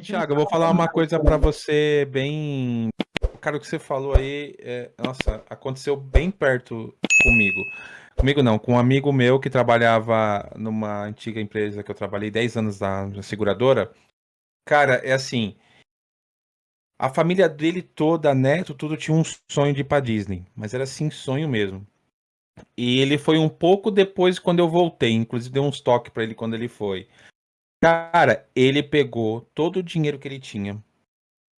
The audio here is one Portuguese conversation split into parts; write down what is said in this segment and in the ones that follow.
Tiago, eu vou falar uma coisa para você bem. Cara, o que você falou aí, é... nossa, aconteceu bem perto comigo. Comigo não, com um amigo meu que trabalhava numa antiga empresa que eu trabalhei 10 anos na seguradora. Cara, é assim. A família dele toda, neto, tudo tinha um sonho de ir pra Disney. Mas era assim, sonho mesmo. E ele foi um pouco depois quando eu voltei. Inclusive deu uns toques para ele quando ele foi. Cara, ele pegou todo o dinheiro que ele tinha.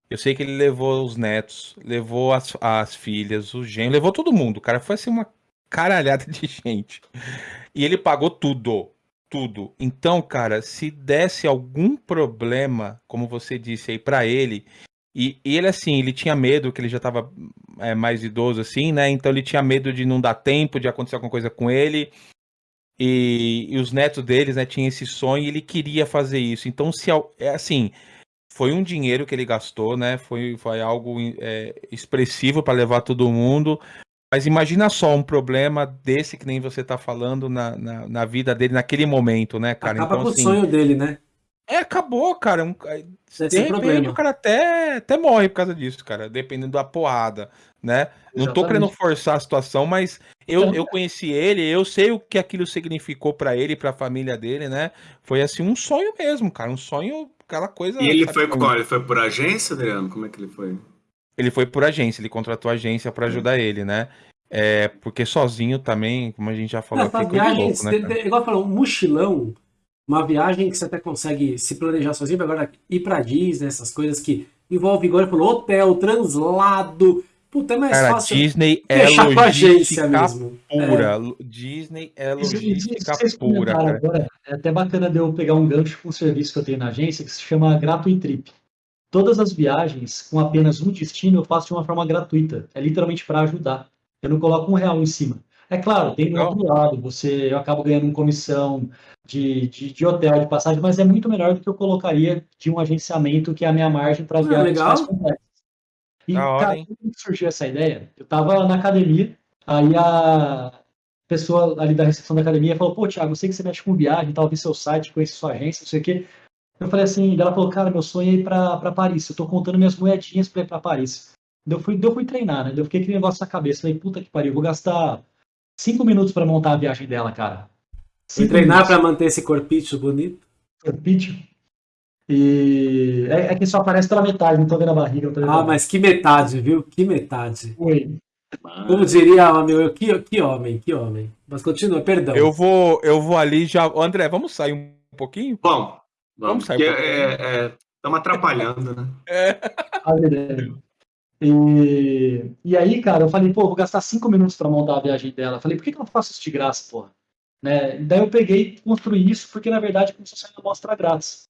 Eu sei que ele levou os netos, levou as, as filhas, o genro, levou todo mundo. Cara, foi assim uma caralhada de gente. E ele pagou tudo. Tudo. Então, cara, se desse algum problema, como você disse aí, para ele, e, e, ele, assim, ele tinha medo, que ele já tava é, mais idoso, assim, né? Então ele tinha medo de não dar tempo, de acontecer alguma coisa com ele. E, e, os netos deles, né, tinham esse sonho e ele queria fazer isso. Então, se é assim, foi um dinheiro que ele gastou, né? Foi, foi algo é, expressivo para levar todo mundo. Mas imagina só um problema desse que nem você tá falando na, na, na vida dele naquele momento, né, cara? Acaba então, com assim, o sonho dele, né? É, acabou, cara. Um, de repente problema. o cara até, até morre por causa disso, cara, dependendo da porrada, né? Não tô querendo forçar a situação, mas eu, eu conheci ele, eu sei o que aquilo significou para ele, para a família dele, né? Foi assim um sonho mesmo, cara, um sonho, aquela coisa. E ele foi qual? Ele foi por agência, Adriano? Como é que ele foi? Ele foi por agência, ele contratou a agência para ajudar ele, né? É, porque sozinho também, como a gente já falou, Essa viagem, louco, né, igual falou, um mochilão, uma viagem que você até consegue se planejar sozinho, agora ir para Disney, essas coisas que envolve, igual ele falou, hotel, translado, Puta, é mais Cara, fácil Disney é logística pura. É. Disney é logística pura. Cara. Agora, é até bacana de eu pegar um gancho com um serviço que eu tenho na agência que se chama Gratuitrip. Todas as viagens com apenas um destino eu faço de uma forma gratuita. É literalmente para ajudar. Eu não coloco um real em cima. É claro, tem do outro lado, você, eu acabo ganhando uma comissão de, de, de, hotel, de passagem, mas é muito melhor do que eu colocaria de um agenciamento que é a minha margem para as ah, viagens legal. mais complexas. E, cara, como surgiu essa ideia? Eu tava na academia, aí a pessoa ali da recepção da academia falou, pô, Thiago, eu sei que você mexe com viagem, tal, vi seu site, conhece sua agência, não sei o quê. Eu falei assim, ela falou, cara, meu sonho é ir pra, pra Paris, eu tô contando minhas moedinhas pra ir pra Paris. Eu fui, eu fui treinar, né? Eu fiquei aquele negócio na cabeça, falei, puta que pariu, vou gastar cinco minutos pra montar a viagem dela, cara. Fui treinar minutos. pra manter esse corpício bonito? Corpício? E é, é, que só aparece pela metade, não tô vendo a barriga. Vendo ah, mas que metade, viu? Que metade. Oi. Como diria meu, que, que homem, que homem. Mas continua, perdão. Eu vou, eu vou ali já. André, vamos sair um pouquinho? Bom, vamos, vamos sair. Um é, Estamos é, atrapalhando, né? É. E, e aí, cara, eu falei, pô, vou gastar cinco minutos para montar a viagem dela. Eu falei, por que, que eu não faço isso de graça, porra? Né? Daí eu peguei e construí isso, porque na verdade começou a sair uma amostra grátis.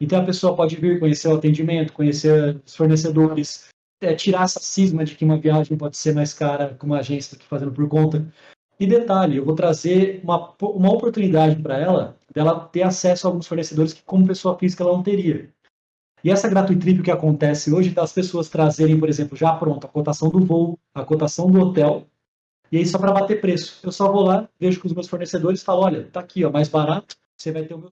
Então a pessoa pode vir conhecer o atendimento, conhecer os fornecedores, é, tirar essa cisma de que uma viagem pode ser mais cara com uma agência que fazendo por conta. E detalhe, eu vou trazer uma, uma oportunidade para ela, dela ter acesso a alguns fornecedores que, como pessoa física, ela não teria. E essa gratuitrip que acontece hoje, das pessoas trazerem, por exemplo, já pronto, a cotação do voo, a cotação do hotel, e aí só para bater preço. Eu só vou lá, vejo com os meus fornecedores e falo, olha, tá aqui, ó, mais barato, você vai ter o meu